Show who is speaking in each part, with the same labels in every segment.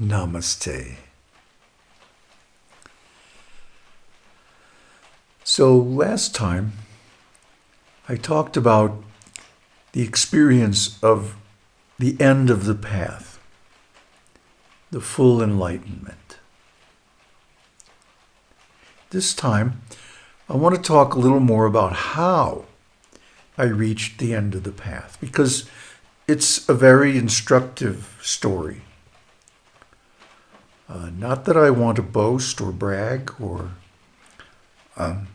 Speaker 1: Namaste. So last time I talked about the experience of the end of the path, the full enlightenment. This time I want to talk a little more about how I reached the end of the path because it's a very instructive story. Uh, not that I want to boast or brag or. Um,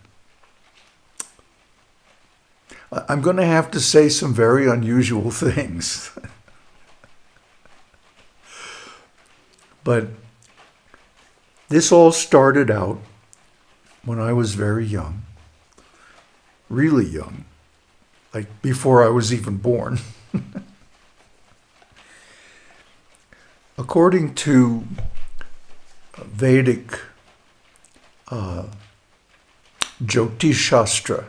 Speaker 1: I'm going to have to say some very unusual things. but this all started out when I was very young, really young, like before I was even born. According to Vedic uh, Jyotish Shastra,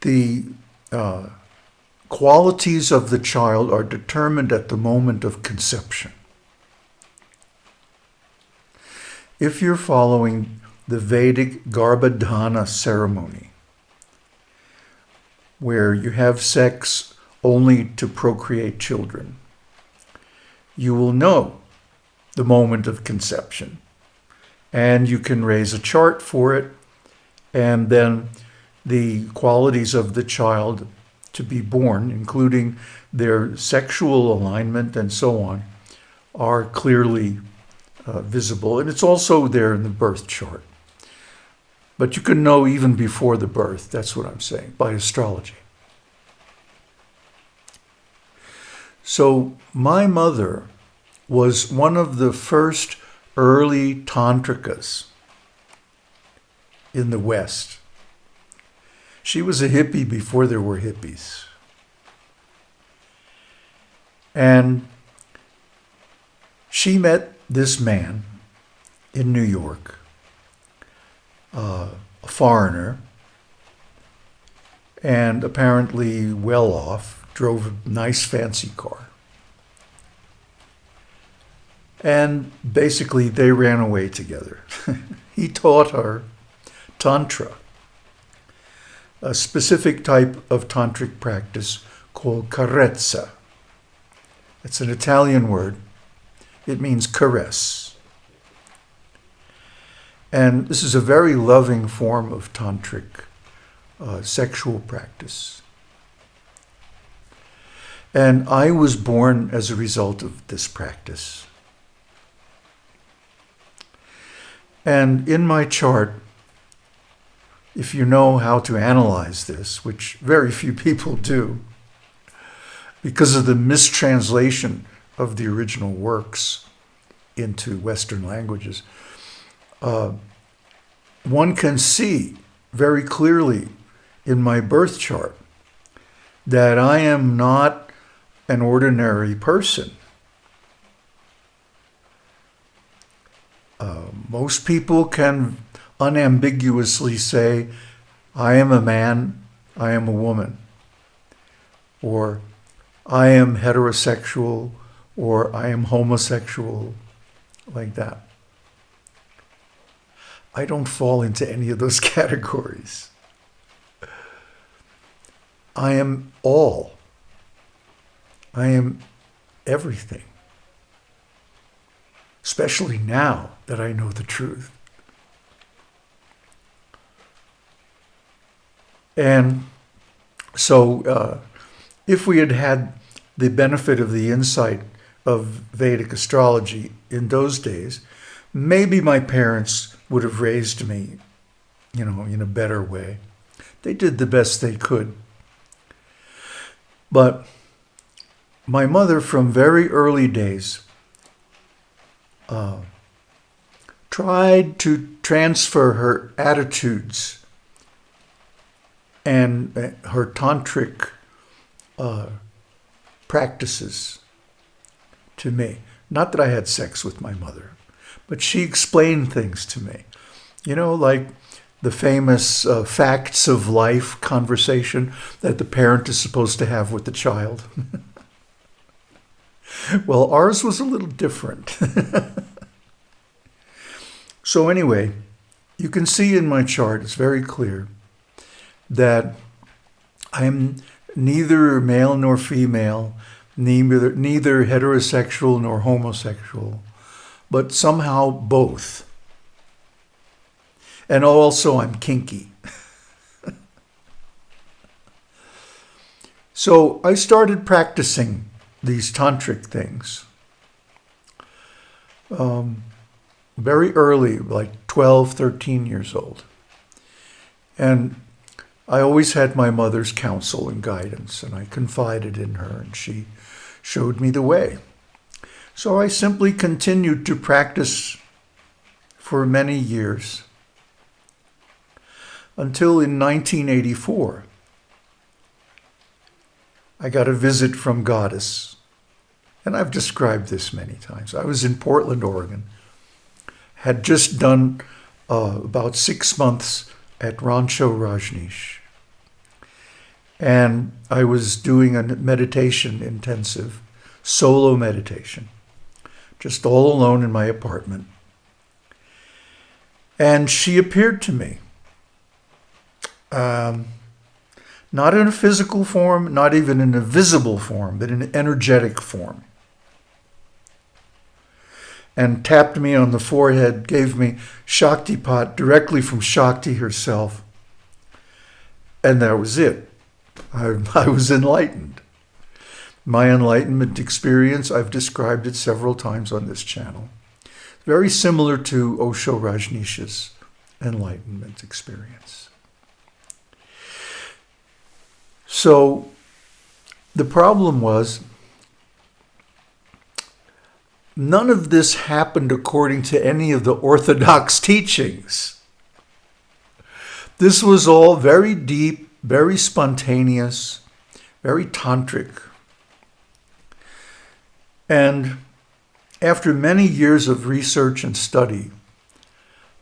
Speaker 1: the uh, qualities of the child are determined at the moment of conception. If you're following the Vedic Garbhadhana ceremony, where you have sex only to procreate children, you will know the moment of conception. And you can raise a chart for it, and then the qualities of the child to be born, including their sexual alignment and so on, are clearly uh, visible. And it's also there in the birth chart. But you can know even before the birth, that's what I'm saying, by astrology. So my mother was one of the first early tantricas in the West. She was a hippie before there were hippies. And she met this man in New York, uh, a foreigner, and apparently well off, drove a nice fancy car. And basically, they ran away together. he taught her Tantra, a specific type of tantric practice called carezza. It's an Italian word. It means caress. And this is a very loving form of tantric uh, sexual practice. And I was born as a result of this practice. And in my chart, if you know how to analyze this, which very few people do, because of the mistranslation of the original works into Western languages, uh, one can see very clearly in my birth chart that I am not an ordinary person. Most people can unambiguously say, I am a man, I am a woman, or I am heterosexual, or I am homosexual, like that. I don't fall into any of those categories. I am all. I am everything especially now that I know the truth. And so, uh, if we had had the benefit of the insight of Vedic astrology in those days, maybe my parents would have raised me, you know, in a better way. They did the best they could. But my mother, from very early days, uh, tried to transfer her attitudes and uh, her tantric uh, practices to me. Not that I had sex with my mother, but she explained things to me. You know, like the famous uh, facts of life conversation that the parent is supposed to have with the child. well, ours was a little different. so anyway, you can see in my chart, it's very clear that I'm neither male nor female, neither, neither heterosexual nor homosexual, but somehow both. And also I'm kinky. so I started practicing these tantric things um, very early, like 12, 13 years old. And I always had my mother's counsel and guidance, and I confided in her, and she showed me the way. So I simply continued to practice for many years until in 1984, I got a visit from Goddess. And I've described this many times. I was in Portland, Oregon, had just done uh, about six months at Rancho Rajneesh. And I was doing a meditation intensive, solo meditation, just all alone in my apartment. And she appeared to me. Um, not in a physical form, not even in a visible form, but in an energetic form. And tapped me on the forehead, gave me Shaktipat directly from Shakti herself. And that was it. I, I was enlightened. My enlightenment experience, I've described it several times on this channel. Very similar to Osho Rajneesh's enlightenment experience. So the problem was none of this happened according to any of the orthodox teachings. This was all very deep, very spontaneous, very tantric. And after many years of research and study,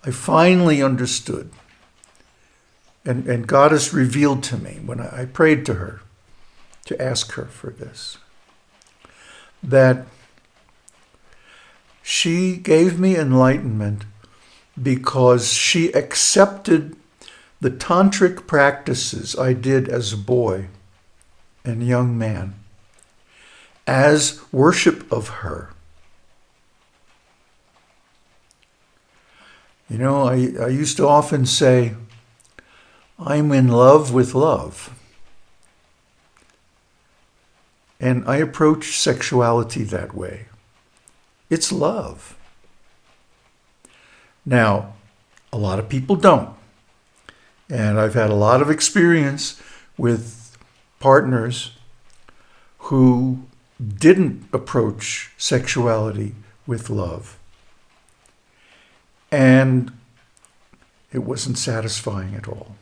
Speaker 1: I finally understood. And, and Goddess revealed to me when I, I prayed to her to ask her for this, that she gave me enlightenment because she accepted the tantric practices I did as a boy and young man as worship of her. You know, I, I used to often say, I'm in love with love. And I approach sexuality that way. It's love. Now, a lot of people don't. And I've had a lot of experience with partners who didn't approach sexuality with love. And it wasn't satisfying at all.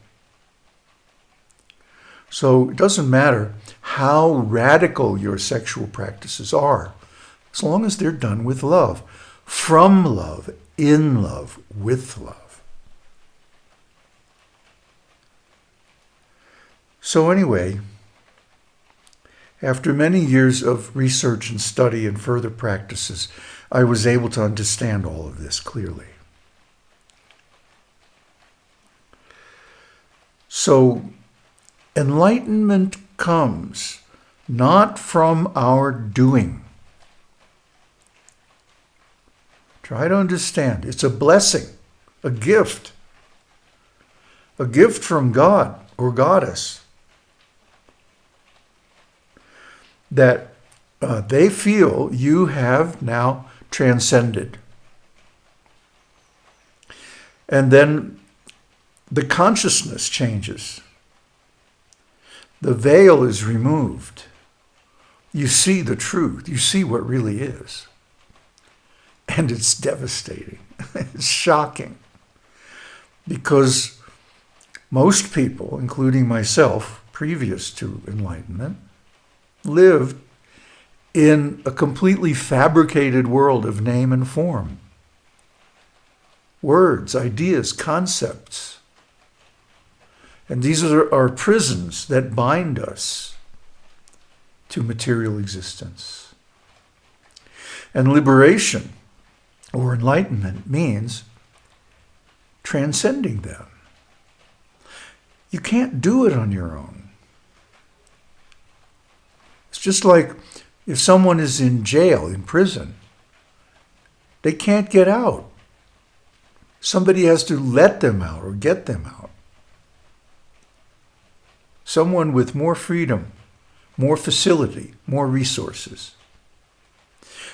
Speaker 1: So it doesn't matter how radical your sexual practices are, as long as they're done with love, from love, in love, with love. So anyway, after many years of research and study and further practices, I was able to understand all of this clearly. So enlightenment comes not from our doing. Try to understand. It's a blessing, a gift, a gift from God or Goddess. that uh, they feel you have now transcended. And then the consciousness changes. The veil is removed. You see the truth. You see what really is. And it's devastating. it's shocking. Because most people, including myself, previous to enlightenment, lived in a completely fabricated world of name and form. Words, ideas, concepts. And these are our prisons that bind us to material existence. And liberation or enlightenment means transcending them. You can't do it on your own. It's just like if someone is in jail, in prison, they can't get out. Somebody has to let them out or get them out. Someone with more freedom, more facility, more resources.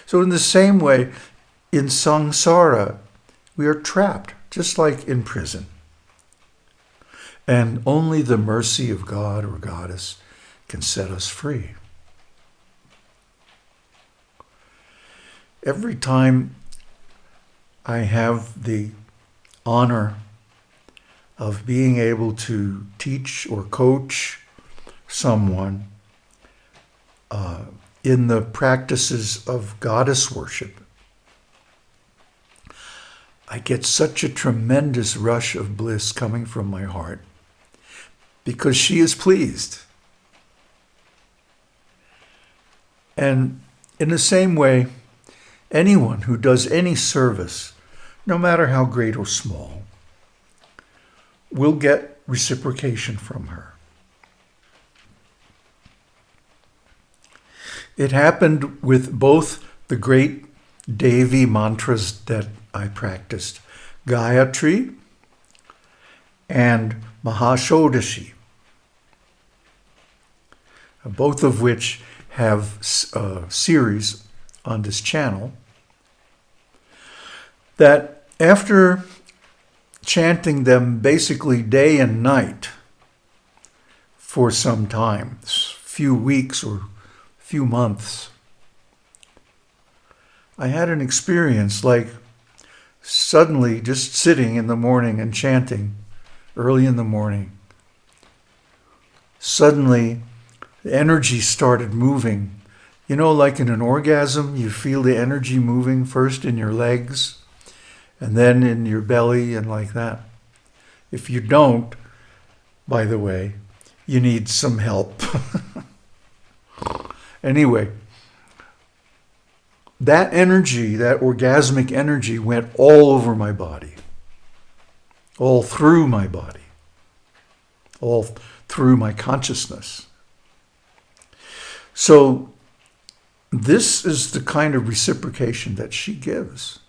Speaker 1: So in the same way, in samsara, we are trapped, just like in prison. And only the mercy of God or Goddess can set us free. Every time I have the honor of being able to teach or coach someone uh, in the practices of goddess worship, I get such a tremendous rush of bliss coming from my heart because she is pleased. And in the same way, anyone who does any service, no matter how great or small, will get reciprocation from her. It happened with both the great Devi mantras that I practiced, Gayatri and Mahashodashi, both of which have a uh, series on this channel, that after chanting them basically day and night for some time, few weeks or few months, I had an experience like suddenly just sitting in the morning and chanting early in the morning. Suddenly, the energy started moving. You know, like in an orgasm, you feel the energy moving first in your legs and then in your belly and like that. If you don't, by the way, you need some help. anyway, that energy, that orgasmic energy, went all over my body, all through my body, all through my consciousness. So, this is the kind of reciprocation that she gives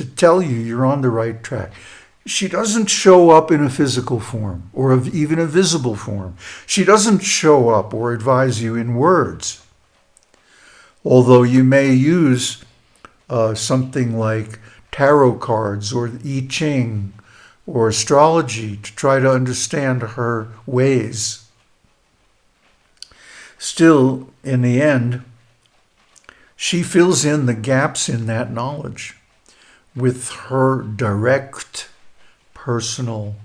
Speaker 1: to tell you you're on the right track. She doesn't show up in a physical form or even a visible form. She doesn't show up or advise you in words although you may use uh, something like tarot cards or I Ching or astrology to try to understand her ways. Still, in the end, she fills in the gaps in that knowledge with her direct personal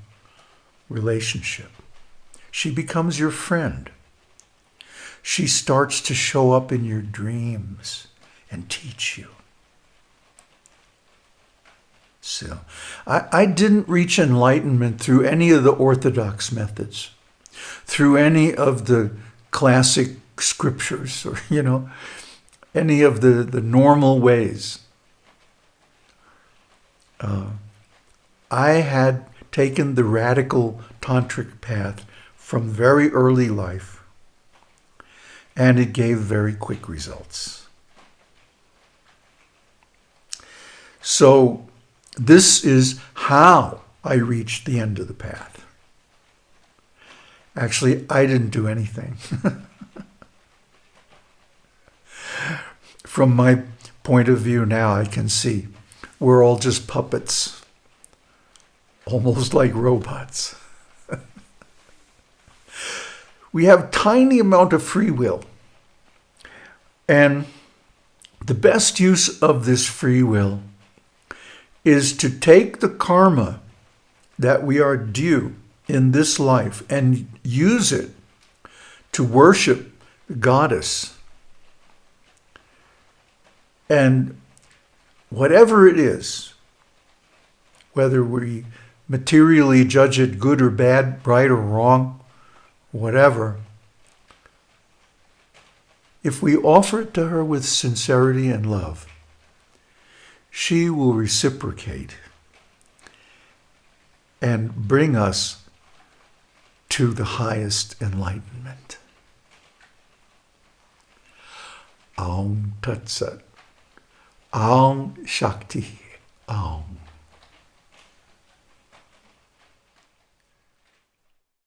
Speaker 1: relationship. She becomes your friend she starts to show up in your dreams and teach you. So, I, I didn't reach enlightenment through any of the orthodox methods, through any of the classic scriptures, or, you know, any of the, the normal ways. Uh, I had taken the radical tantric path from very early life and it gave very quick results. So this is how I reached the end of the path. Actually, I didn't do anything. From my point of view now, I can see we're all just puppets, almost like robots. we have tiny amount of free will. And the best use of this free will is to take the karma that we are due in this life and use it to worship the goddess. And whatever it is, whether we materially judge it good or bad, right or wrong, whatever, if we offer it to her with sincerity and love, she will reciprocate and bring us to the highest enlightenment. Aum Tat Sat. Aum Shakti. Aum.